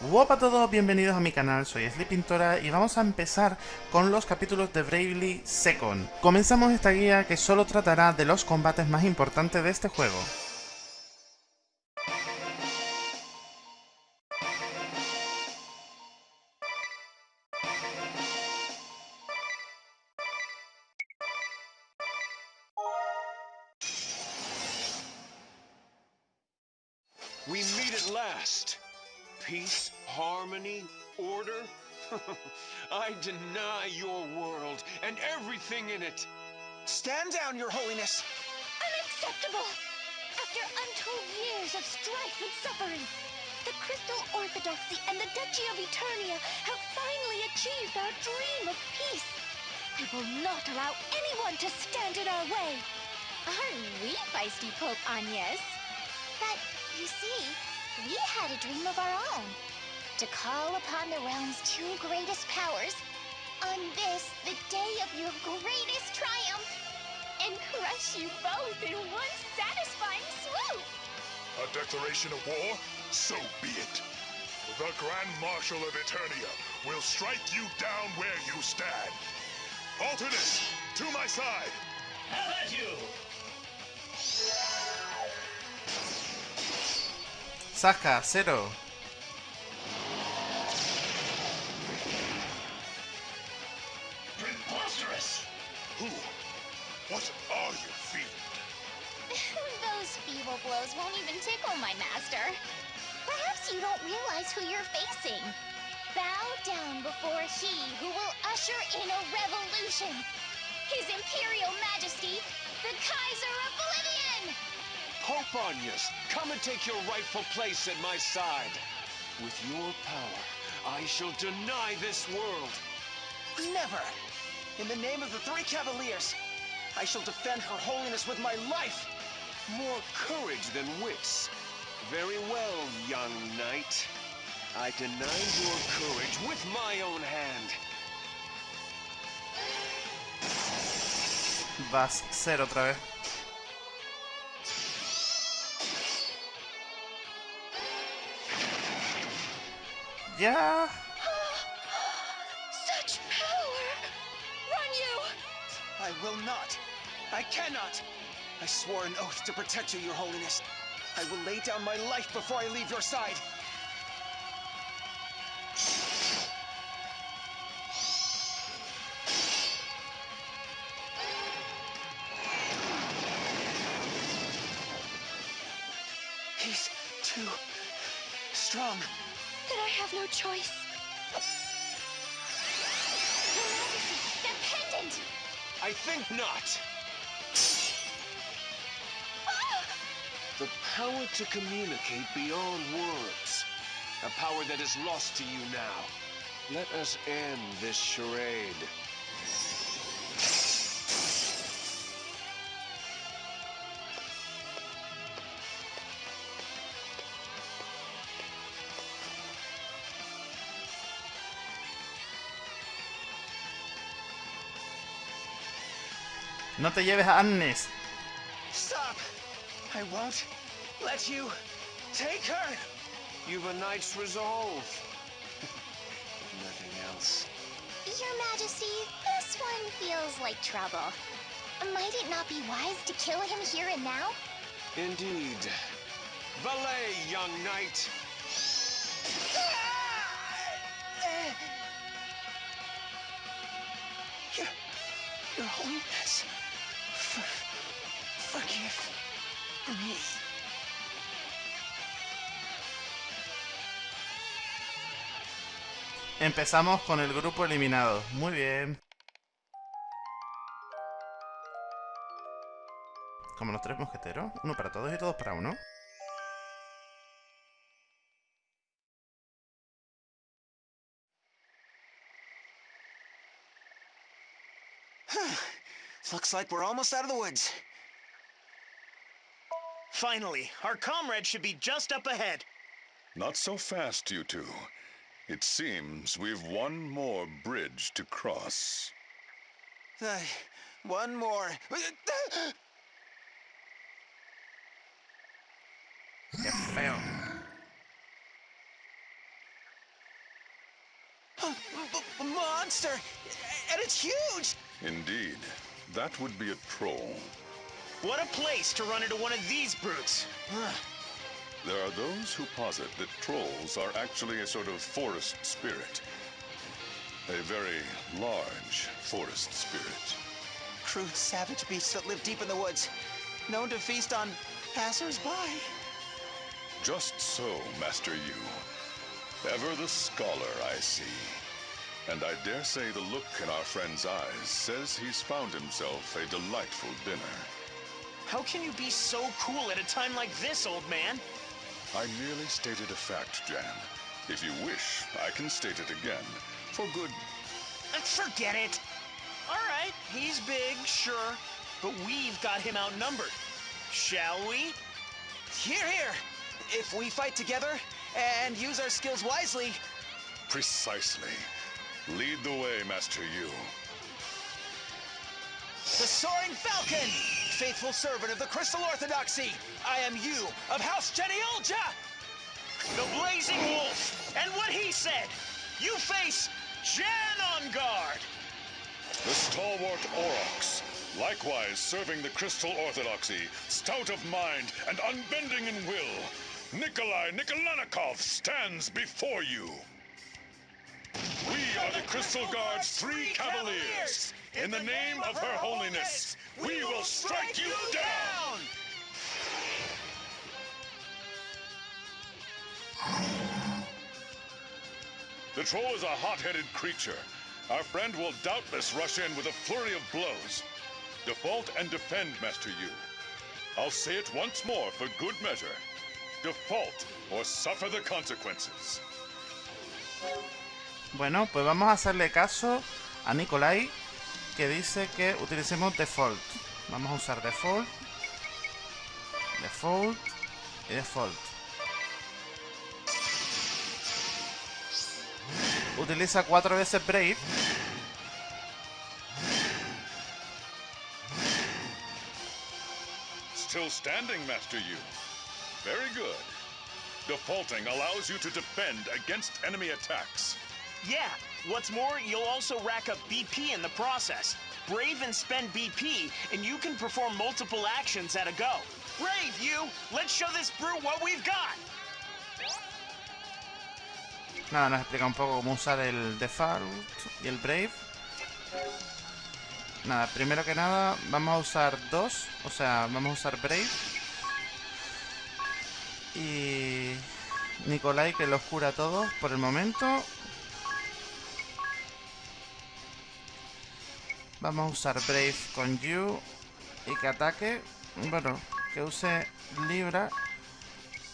Hola a todos, bienvenidos a mi canal, soy Pintora y vamos a empezar con los capítulos de Bravely Second. Comenzamos esta guía que solo tratará de los combates más importantes de este juego. Peace, harmony, order. I deny your world and everything in it. Stand down, your holiness. Unacceptable! After untold years of strife and suffering, the Crystal Orthodoxy and the Duchy of Eternia have finally achieved our dream of peace. I will not allow anyone to stand in our way. Aren't we feisty, Pope Agnes? But, you see, we had a dream of our own. To call upon the realm's two greatest powers on this, the day of your greatest triumph, and crush you both in one satisfying swoop. A declaration of war? So be it. The Grand Marshal of Eternia will strike you down where you stand. Alternate, to my side. Have at you! Saca, cero. Preposterous! Who? What are you, fiend? Those feeble blows won't even tickle my master. Perhaps you don't realize who you're facing. Bow down before he who will usher in a revolution. His Imperial Majesty, the Kaiser Oblivion! Pope Agnes, come and take your rightful place at my side. With your power, I shall deny this world. Never. In the name of the three Cavaliers, I shall defend her holiness with my life. More courage than wits. Very well, young knight. I deny your courage with my own hand. Vas, cero otra vez. Ya. Such power! Run Yew! I will not. I cannot. I swore an oath to protect you, your holiness. I will lay down my life before I leave your side. Have no choice. Your pendant! I think not. The power to communicate beyond words. A power that is lost to you now. Let us end this charade. No te lleves a Agnes. Stop! I won't let you take her! You've a knight's resolve. if nothing else. Your Majesty, this one feels like trouble. Might it not be wise to kill him here and now? Indeed. Valet, young knight. Your, your holiness, Empezamos con el grupo eliminado. Muy bien. Como los tres mosqueteros. Uno para todos y todos para uno. Looks like we're almost out of the woods. Finally, our comrade should be just up ahead. Not so fast, you two. It seems we've one more bridge to cross. Uh, one more. Monster, and it's huge. Indeed, that would be a troll. What a place to run into one of these brutes. There are those who posit that trolls are actually a sort of forest spirit. A very large forest spirit. Crude, savage beasts that live deep in the woods, known to feast on passers-by. Just so, Master Yew. Ever the scholar, I see. And I dare say the look in our friend's eyes says he's found himself a delightful dinner. How can you be so cool at a time like this, old man? I merely stated a fact, Janne. If you wish, I can state it again. For good. Uh, Forget it. All right, he's big, sure, but we've got him outnumbered. Shall we? Here, here. If we fight together and use our skills wisely, Precisely. Lead the way, Master Yew. the Soaring Falcon, faithful servant of the Crystal Orthodoxy. I am Yew of House Geneolgia. The Blazing Wolf, and what he said. You face Jan on guard. The stalwart Aurochs, likewise serving the Crystal Orthodoxy, stout of mind and unbending in will, Nikolai Nikolanikov stands before you. Are the Crystal Guard's three cavaliers. In the name of Her Holiness, we will strike you down! The troll is a hot-headed creature. Our friend will doubtless rush in with a flurry of blows. Default and defend, Master Yew. I'll say it once more for good measure. Default or suffer the consequences. Bueno, pues vamos a hacerle caso a Nikolai que dice que utilicemos default. Vamos a usar default, default y default. Utiliza cuatro veces Brave. Still standing, Master Yu. Very good. Defaulting allows you to defend against enemy attacks. Yeah, what's more, you'll also rack up BP in the process. Brave and spend BP, and you can perform multiple actions at a go. Brave, you! Let's show this brute what we've got! Nada, nos explica un poco cómo usar el default y el brave. Nada, primero que nada vamos a usar dos, o sea, vamos a usar brave. Y Nikolai que los cura a todos por el momento. Vamos a usar brave con you y que ataque. Bueno, que use libra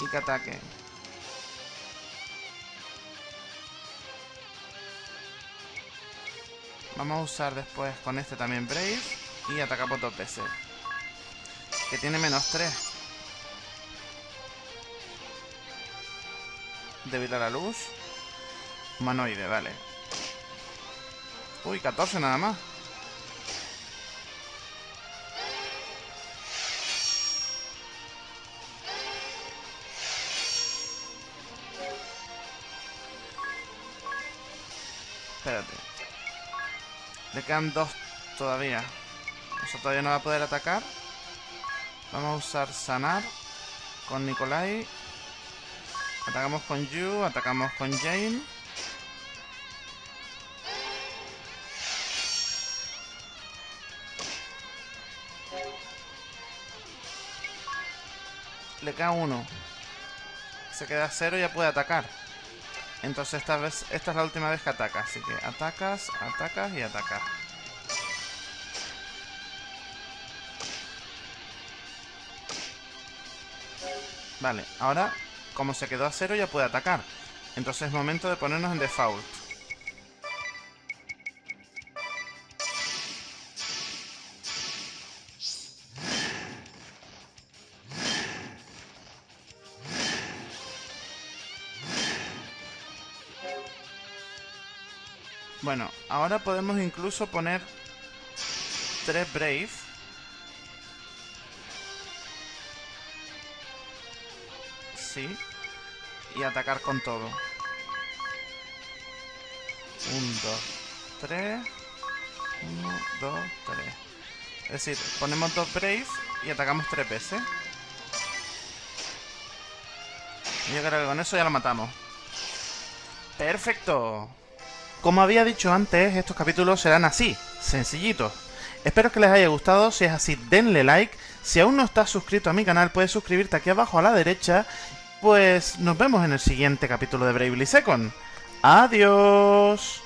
y que ataque. Vamos a usar después con este también Brave y atacamos dos veces. Que tiene menos 3. Débil a la luz. Humanoide, vale. Uy, 14 nada más. Espérate. Le quedan dos todavía. O sea, todavía no va a poder atacar. Vamos a usar sanar con Nikolai. Atacamos con Yu, atacamos con Jane. Le queda uno. Se queda cero y ya puede atacar. Entonces esta vez, esta es la última vez que ataca, así que atacas, atacas y atacas. Vale, ahora como se quedó a cero ya puede atacar. Entonces es momento de ponernos en default. Bueno, ahora podemos incluso poner tres Brave. Sí. Y atacar con todo. 1, 2, 3. 1, 2, 3. Es decir, ponemos dos Brave y atacamos tres veces. Yo creo que con eso ya lo matamos. ¡Perfecto! Como había dicho antes, estos capítulos serán así, sencillitos. Espero que les haya gustado, si es así denle like. Si aún no estás suscrito a mi canal, puedes suscribirte aquí abajo a la derecha. Pues nos vemos en el siguiente capítulo de Bravely Second. ¡Adiós!